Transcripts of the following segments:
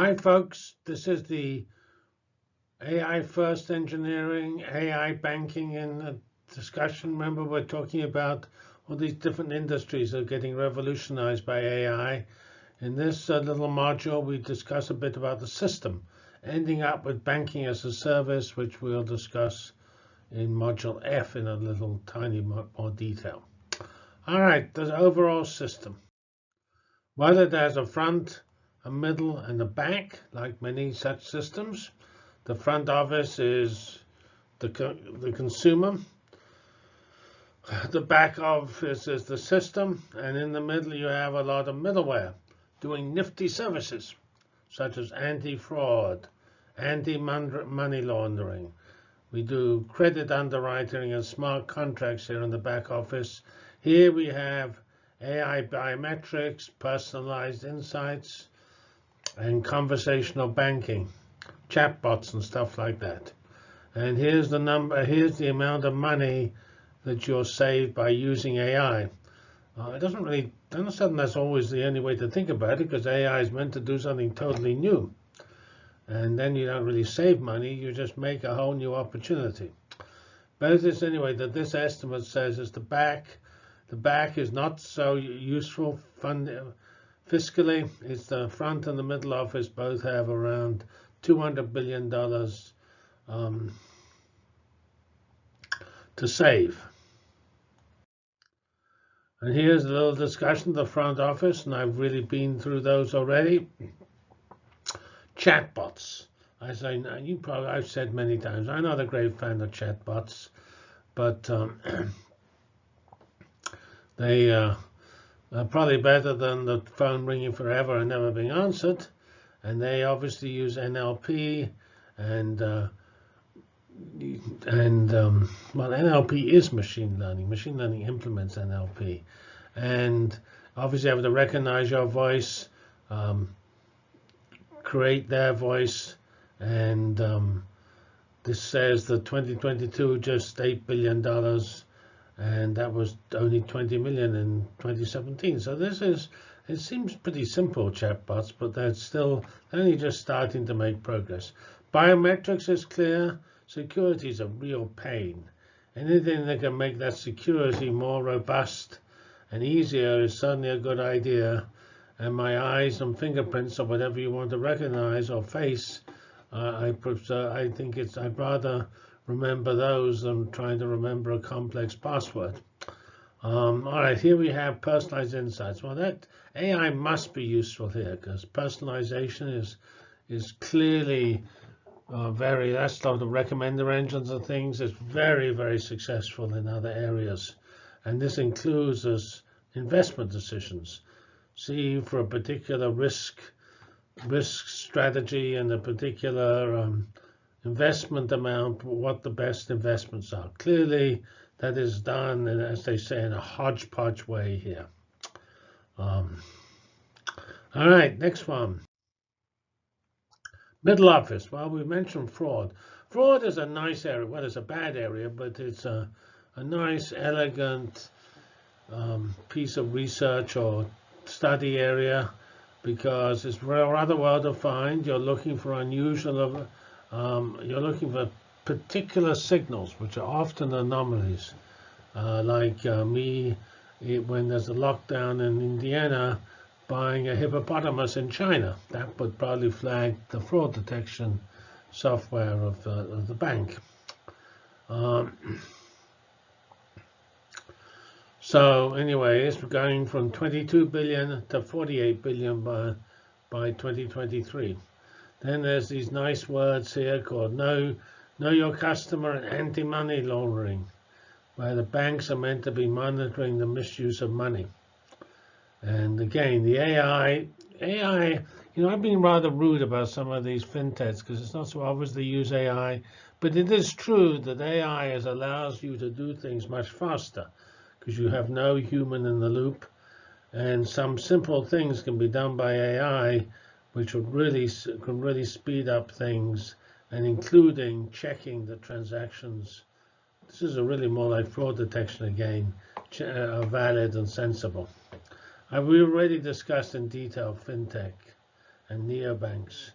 Hi, folks. This is the AI First Engineering, AI Banking and discussion. Remember, we're talking about all these different industries that are getting revolutionized by AI. In this uh, little module, we discuss a bit about the system, ending up with banking as a service, which we'll discuss in module F in a little tiny more detail. All right, the overall system. Whether there's a front, a middle, and a back, like many such systems. The front office is the, co the consumer. The back office is the system. And in the middle, you have a lot of middleware doing nifty services, such as anti-fraud, anti-money laundering. We do credit underwriting and smart contracts here in the back office. Here we have AI biometrics, personalized insights, and conversational banking, chatbots and stuff like that. And here's the number, here's the amount of money that you'll save by using AI. Uh, it doesn't really, a sudden that's always the only way to think about it because AI is meant to do something totally new. And then you don't really save money, you just make a whole new opportunity. But it is anyway that this estimate says is the back, the back is not so useful Fiscally, it's the front and the middle office both have around $200 billion um, to save. And here's a little discussion of the front office, and I've really been through those already. Chatbots. As I you probably I've said many times, I'm not a great fan of chatbots, but um, they uh, uh, probably better than the phone ringing forever and never being answered. And they obviously use NLP and uh, and um, well, NLP is machine learning. Machine learning implements NLP, and obviously have to recognize your voice, um, create their voice, and um, this says that 2022 just eight billion dollars and that was only 20 million in 2017. So this is, it seems pretty simple chatbots, but they're still only just starting to make progress. Biometrics is clear. Security is a real pain. Anything that can make that security more robust and easier is certainly a good idea. And my eyes and fingerprints or whatever you want to recognize or face, uh, I prefer, I think it's, I'd rather remember those than trying to remember a complex password. Um, all right, here we have personalized insights. Well, that AI must be useful here because personalization is is clearly uh, very, that's of the recommender engines and things. It's very, very successful in other areas. And this includes as investment decisions. See, for a particular risk risk strategy and a particular um, investment amount, what the best investments are. Clearly, that is done, and as they say, in a hodgepodge way here. Um, all right, next one. Middle office. Well, we mentioned fraud. Fraud is a nice area. Well, it's a bad area, but it's a, a nice, elegant um, piece of research or study area because it's rather well defined. You're looking for unusual um, you're looking for particular signals, which are often anomalies, uh, like uh, me it, when there's a lockdown in Indiana buying a hippopotamus in China. That would probably flag the fraud detection software of, uh, of the bank. Um, so anyway, it's going from 22 billion to 48 billion by, by 2023. Then there's these nice words here called know, know your customer and anti-money laundering, where the banks are meant to be monitoring the misuse of money. And again, the AI, AI, you know, I've been rather rude about some of these fintechs because it's not so obvious they use AI, but it is true that AI is, allows you to do things much faster because you have no human in the loop. And some simple things can be done by AI which would really can really speed up things, and including checking the transactions. This is a really more like fraud detection again, uh, valid and sensible. Uh, we already discussed in detail fintech, and neobanks.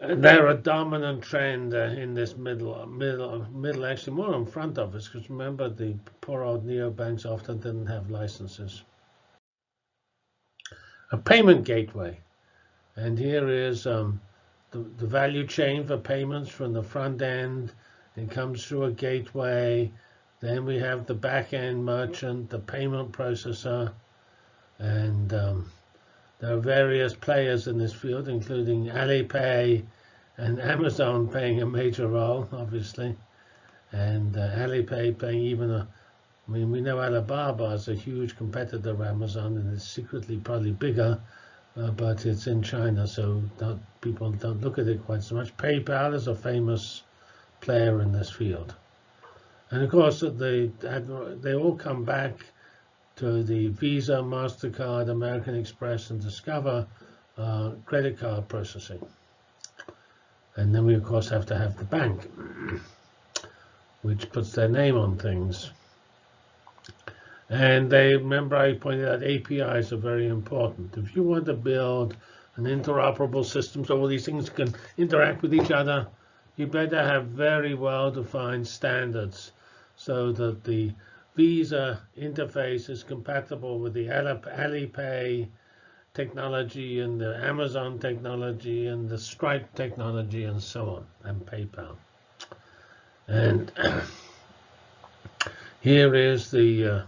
And they're a dominant trend uh, in this middle, middle, middle, actually more in front of us, because remember the poor old neobanks often didn't have licenses. A payment gateway. And here is um, the, the value chain for payments from the front end. It comes through a gateway. Then we have the back end merchant, the payment processor, and um, there are various players in this field, including Alipay and Amazon playing a major role, obviously, and uh, Alipay playing even a. I mean, we know Alibaba is a huge competitor of Amazon, and it's secretly probably bigger, uh, but it's in China, so don't, people don't look at it quite so much. PayPal is a famous player in this field. And of course, they, they all come back to the Visa, MasterCard, American Express, and Discover uh, credit card processing. And then we, of course, have to have the bank, which puts their name on things. And they remember I pointed out APIs are very important. If you want to build an interoperable system so all these things can interact with each other, you better have very well-defined standards so that the Visa interface is compatible with the Alipay technology and the Amazon technology and the Stripe technology and so on, and PayPal. And here is the uh,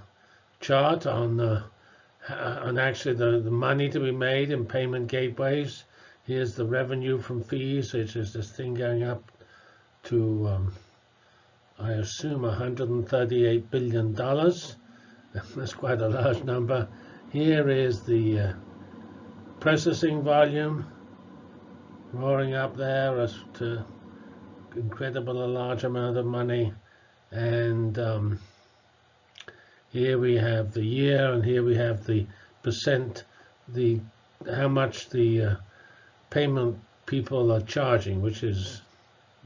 chart on uh, on actually the, the money to be made in payment gateways. Here's the revenue from fees, which is this thing going up to um, I assume $138 billion. That's quite a large number. Here is the uh, processing volume roaring up there as to incredible a large amount of money. And um, here we have the year, and here we have the percent, the how much the uh, payment people are charging, which is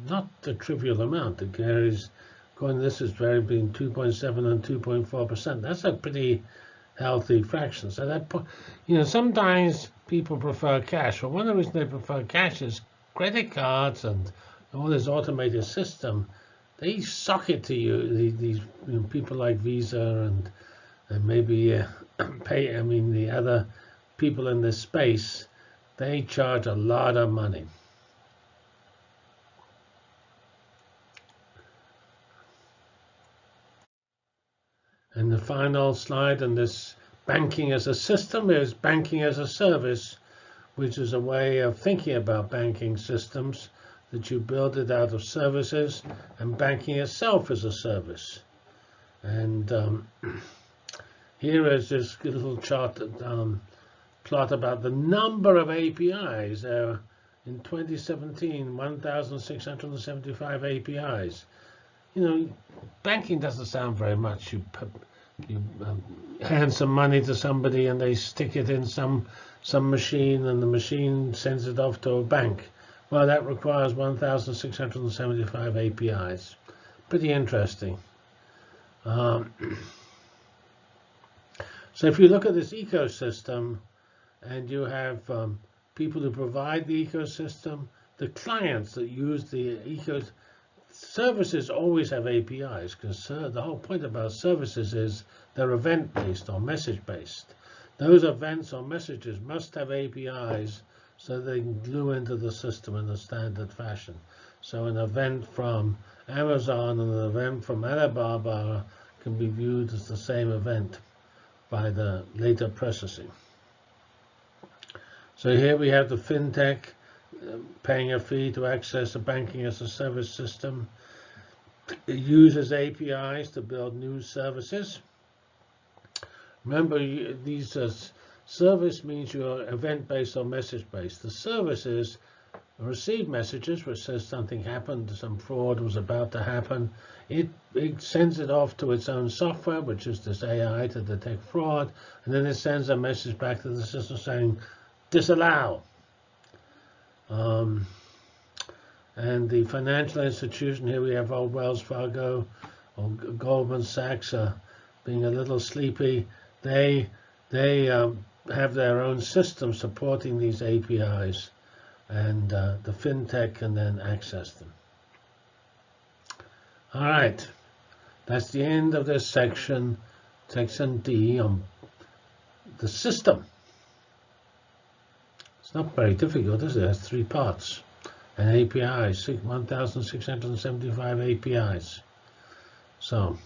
not a trivial amount. It carries Going, this is very between 2.7 and 2.4 percent. That's a pretty healthy fraction. So that, you know, sometimes people prefer cash. Well, one of the reasons they prefer cash is credit cards and all this automated system. They suck it to you. These you know, people like Visa and and maybe uh, pay. I mean, the other people in this space, they charge a lot of money. And the final slide on this banking as a system is banking as a service, which is a way of thinking about banking systems that you build it out of services and banking itself as a service. And um, here is this little chart um, plot about the number of APIs. Uh, in 2017, 1,675 APIs. You know, banking doesn't sound very much. You you um, hand some money to somebody and they stick it in some some machine and the machine sends it off to a bank. Well, that requires 1,675 APIs. Pretty interesting. Um, so if you look at this ecosystem and you have um, people who provide the ecosystem, the clients that use the ecosystem, services always have APIs because uh, the whole point about services is they're event-based or message-based. Those events or messages must have APIs so they can glue into the system in a standard fashion. So an event from Amazon and an event from Alibaba can be viewed as the same event by the later processing. So here we have the fintech paying a fee to access a banking as a service system. It uses APIs to build new services. Remember, these uh, service means you're event-based or message-based. The services receive messages which says something happened, some fraud was about to happen. It, it sends it off to its own software, which is this AI to detect fraud, and then it sends a message back to the system saying, disallow. Um, and the financial institution, here we have old Wells Fargo or Goldman Sachs uh, being a little sleepy. They, they um, have their own system supporting these APIs, and uh, the fintech can then access them. All right, that's the end of this section, section D on the system. It's not very difficult, is it? It has three parts. An API, 1,675 APIs. So